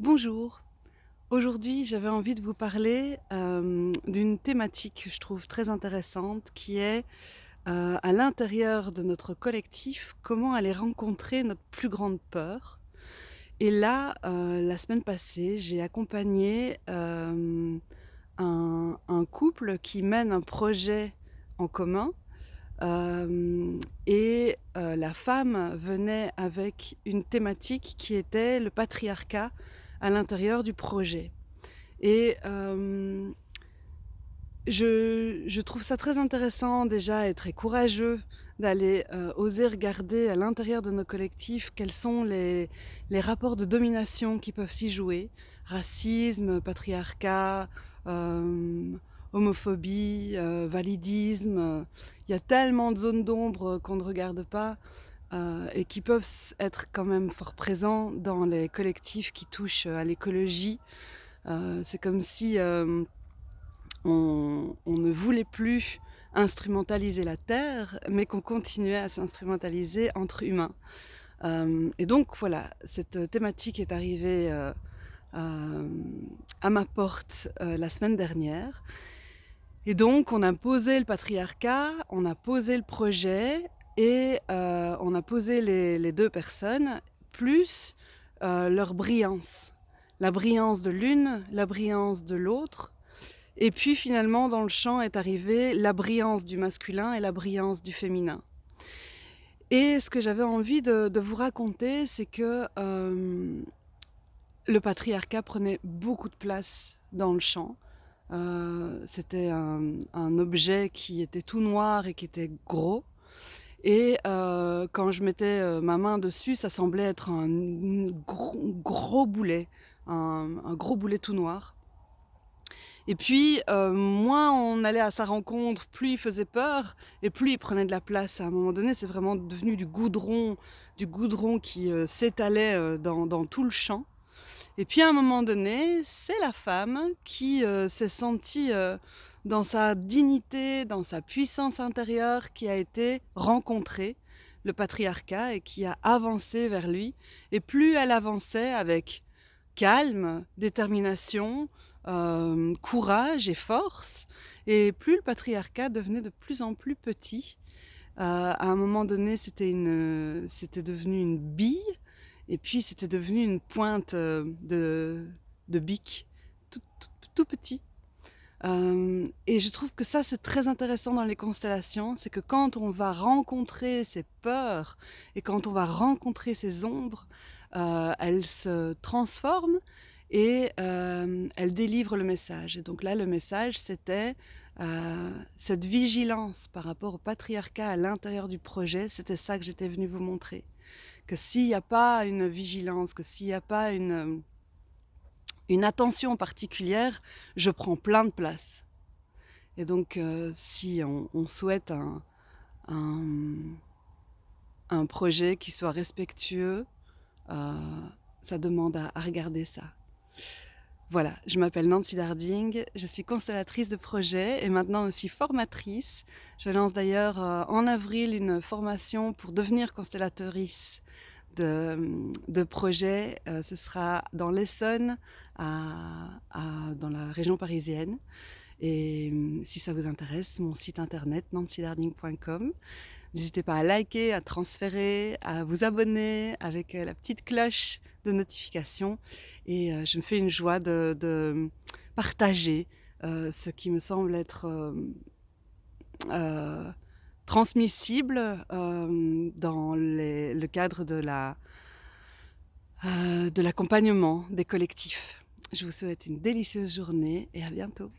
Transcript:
Bonjour. Aujourd'hui, j'avais envie de vous parler, hem, d'une thématique que je trouve très intéressante qui est, heu, à l'intérieur de notre collectif, comment aller rencontrer notre plus grande peur et là, heu, la semaine passée, j'ai accompagné, un couple qui mène un projet en commun, et la femme venait avec une thématique qui était le patriarcat à l'intérieur du projet. Et hem je trouve ça très intéressant déjà et très courageux d'aller, heu, oser regarder à l'intérieur de nos collectifs quels sont les rapports de domination qui peuvent s'y jouer. Racisme, patriarcat, hem, homophobie, validisme, il y a tellement de zones d'ombre qu'on ne regarde pas, heu et qui peuvent être quand même fort présents dans les collectifs qui touchent, à l'écologie. Heu, c'est comme si, on ne voulait plus instrumentaliser la terre, mais qu'on continuait à s'instrumentaliser entre humains. Et donc voilà, cette thématique est arrivée, à ma porte, la semaine dernière et donc on a posé le patriarcat, on a posé le projet et heu, on a posé les 2 personnes plus, heu, leur brillance. La brillance de l'une, la brillance de l'autre et puis finalement dans le champ est arrivée la brillance du masculin et la brillance du féminin et ce que j'avais envie de vous raconter, c'est que, hem, le patriarcat prenait beaucoup de place dans le champ. C'était un objet qui était tout noir et qui était gros et heu, quand je mettais, heu, ma main dessus, ça semblait être un gros gros boulet, un gros boulet tout noir et puis, heu, moins on allait à sa rencontre, plus il faisait peur et plus il prenait de la place. À un moment donné, c'est vraiment devenu du goudron du goudron qui, s'étalait, dans tout le champ et puis à un moment donné, c'est la femme qui, heu, s'est sentie, heu, dans sa dignité, dans sa puissance intérieure, qui a été rencontrer le patriarcat et qui a avancé vers lui et plus elle avançait avec calme, détermination, hem, courage et force et plus le patriarcat devenait de plus en plus petit. À un moment donné, c'était devenu une bille et puis c'était devenu une pointe, heu, de de bique, tout tout petit. Hem et je trouve que ça, c'est très intéressant dans les constellations, c'est que quand on va rencontrer ses peurs et quand on va rencontrer ses ombres, heu, elles se transforment et elles délivrent le message et donc là, le message, c'était, cette vigilance par rapport au patriarcat à l'intérieur du projet, c'était ça que j'étais venue vous montrer. Que s'il y a pas une vigilance, que s'il y a pas une, une attention particulière, je prends plein de place et donc heu, si on souhaite un un, projet qui soit respectueux, heu, ça demande à regarder ça. Voilà, je m'appelle Nancy Darding, je suis constellatrice de projet et maintenant aussi formatrice. Je lance d'ailleurs, heu, en avril une formation pour devenir constellatrice de, de projets, heu, ce sera dans l'Essonne, dans la région parisienne et mmh, si ça vous intéresse, mon site internet nancydarding.com. N'hésitez pas à liker, à transférer, à vous abonner avec, heu, la petite cloche de notification et heu, je me fais une joie de mmh, partager, heu, ce qui me semble être, heu, transmissible, dans le cadre de de l'accompagnement des collectifs. Je vous souhaite une délicieuse journée et à bientôt.